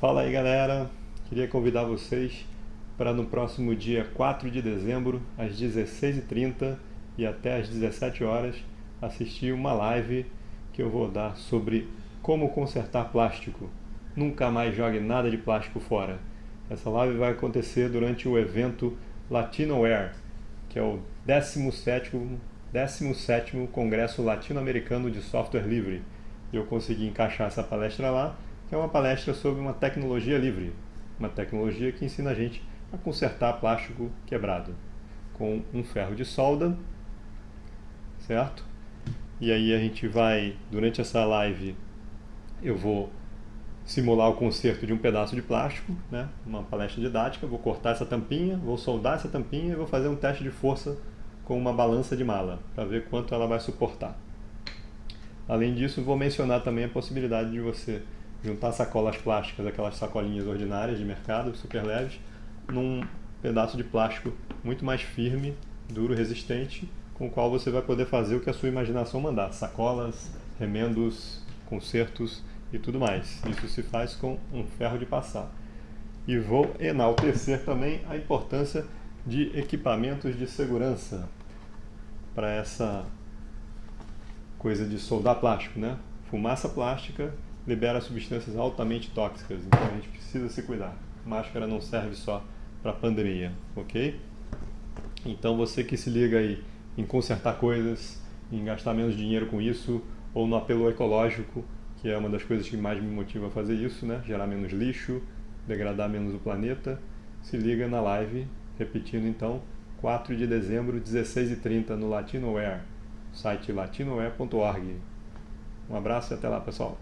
Fala aí galera, queria convidar vocês para no próximo dia 4 de dezembro, às 16h30 e até às 17 horas assistir uma live que eu vou dar sobre como consertar plástico. Nunca mais jogue nada de plástico fora. Essa live vai acontecer durante o evento Latinoware, que é o 17º, 17º Congresso Latino-Americano de Software Livre. Eu consegui encaixar essa palestra lá que é uma palestra sobre uma tecnologia livre, uma tecnologia que ensina a gente a consertar plástico quebrado com um ferro de solda, certo? E aí a gente vai, durante essa live, eu vou simular o conserto de um pedaço de plástico, né? uma palestra didática, vou cortar essa tampinha, vou soldar essa tampinha e vou fazer um teste de força com uma balança de mala, para ver quanto ela vai suportar. Além disso, vou mencionar também a possibilidade de você juntar sacolas plásticas, aquelas sacolinhas ordinárias de mercado, super leves, num pedaço de plástico muito mais firme, duro, resistente, com o qual você vai poder fazer o que a sua imaginação mandar. Sacolas, remendos, consertos e tudo mais. Isso se faz com um ferro de passar. E vou enaltecer também a importância de equipamentos de segurança para essa coisa de soldar plástico, né? Fumaça plástica libera substâncias altamente tóxicas, então a gente precisa se cuidar. Máscara não serve só para pandemia, ok? Então você que se liga aí em consertar coisas, em gastar menos dinheiro com isso, ou no apelo ecológico, que é uma das coisas que mais me motiva a fazer isso, né? Gerar menos lixo, degradar menos o planeta. Se liga na live, repetindo então, 4 de dezembro, 16h30 no Latinoware, site latinoware.org. Um abraço e até lá, pessoal.